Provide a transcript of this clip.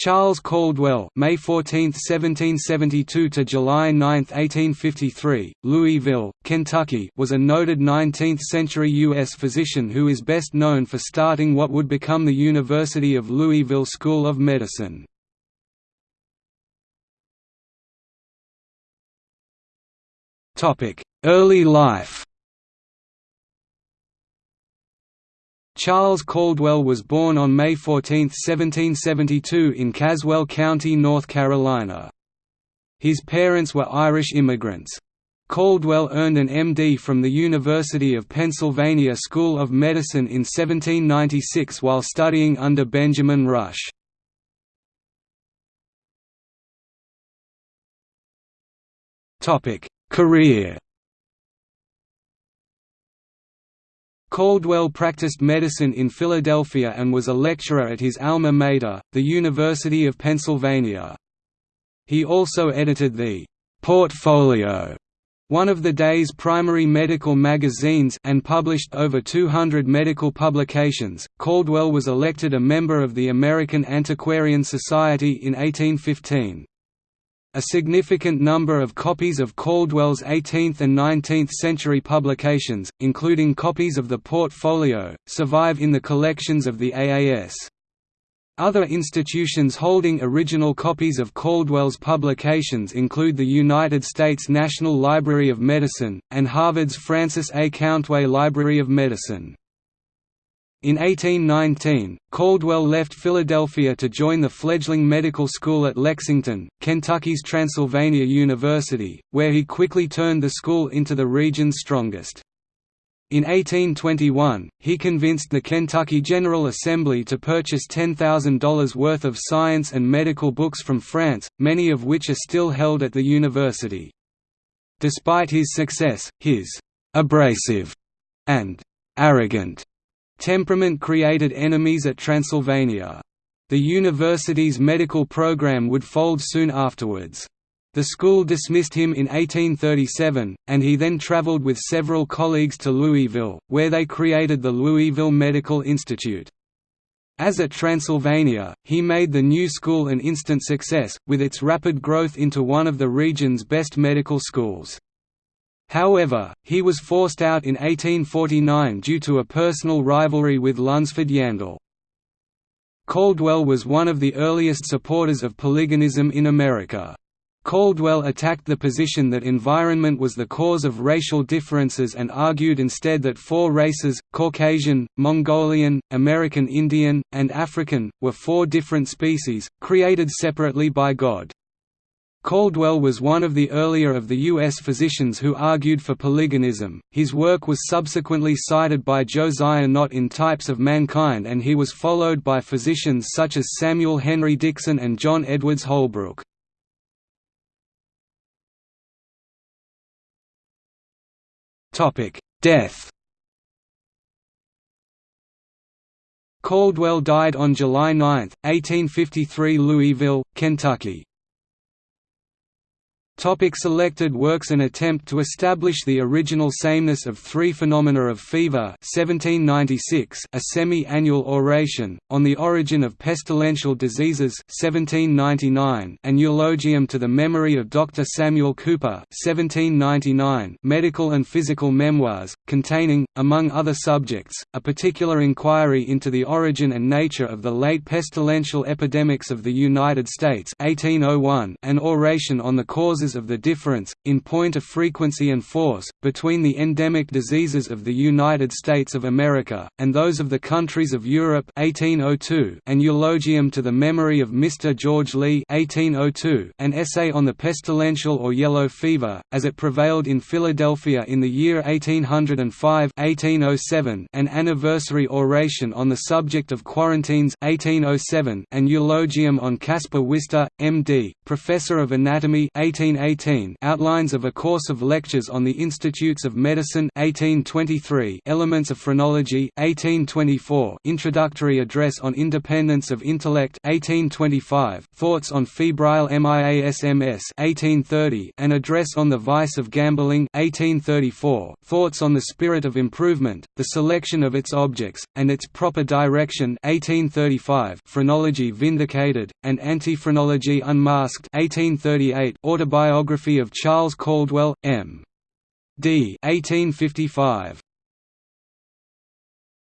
Charles Caldwell May 14, 1772 to July 9, 1853, Louisville, Kentucky was a noted 19th-century U.S. physician who is best known for starting what would become the University of Louisville School of Medicine. Early life Charles Caldwell was born on May 14, 1772 in Caswell County, North Carolina. His parents were Irish immigrants. Caldwell earned an MD from the University of Pennsylvania School of Medicine in 1796 while studying under Benjamin Rush. Career Caldwell practiced medicine in Philadelphia and was a lecturer at his alma mater, the University of Pennsylvania. He also edited the «Portfolio», one of the day's primary medical magazines and published over 200 medical publications. Caldwell was elected a member of the American Antiquarian Society in 1815. A significant number of copies of Caldwell's 18th and 19th century publications, including copies of the Portfolio, survive in the collections of the AAS. Other institutions holding original copies of Caldwell's publications include the United States National Library of Medicine, and Harvard's Francis A. Countway Library of Medicine. In 1819, Caldwell left Philadelphia to join the fledgling medical school at Lexington, Kentucky's Transylvania University, where he quickly turned the school into the region's strongest. In 1821, he convinced the Kentucky General Assembly to purchase $10,000 worth of science and medical books from France, many of which are still held at the university. Despite his success, his «abrasive» and «arrogant» Temperament created enemies at Transylvania. The university's medical program would fold soon afterwards. The school dismissed him in 1837, and he then traveled with several colleagues to Louisville, where they created the Louisville Medical Institute. As at Transylvania, he made the new school an instant success, with its rapid growth into one of the region's best medical schools. However, he was forced out in 1849 due to a personal rivalry with Lunsford Yandell. Caldwell was one of the earliest supporters of polygenism in America. Caldwell attacked the position that environment was the cause of racial differences and argued instead that four races, Caucasian, Mongolian, American Indian, and African, were four different species, created separately by God. Caldwell was one of the earlier of the U.S. physicians who argued for polygenism. His work was subsequently cited by Josiah Nott in Types of Mankind, and he was followed by physicians such as Samuel Henry Dickson and John Edwards Holbrook. Death Caldwell died on July 9, 1853 Louisville, Kentucky. Topic selected works An attempt to establish the original sameness of three phenomena of fever 1796, a semi-annual oration, on the origin of pestilential diseases 1799, an eulogium to the memory of Dr. Samuel Cooper 1799, medical and physical memoirs, containing, among other subjects, a particular inquiry into the origin and nature of the late pestilential epidemics of the United States 1801, an oration on the causes of the difference, in point of frequency and force, between the endemic diseases of the United States of America, and those of the countries of Europe 1802, an eulogium to the memory of Mr. George Lee 1802, an essay on the pestilential or yellow fever, as it prevailed in Philadelphia in the year 1805 1807, an anniversary oration on the subject of quarantines 1807, an eulogium on Caspar Wistar, M.D., professor of anatomy 18 1818 Outlines of a Course of Lectures on the Institutes of Medicine 1823 Elements of Phrenology 1824 Introductory Address on Independence of Intellect 1825 Thoughts on Febrile MIASMS 1830 An Address on the Vice of Gambling 1834 Thoughts on the Spirit of Improvement, the Selection of its Objects, and its Proper Direction 1835 Phrenology Vindicated, and Anti-Phrenology Unmasked 1838 Autobiography of Charles Caldwell, M. D. 1855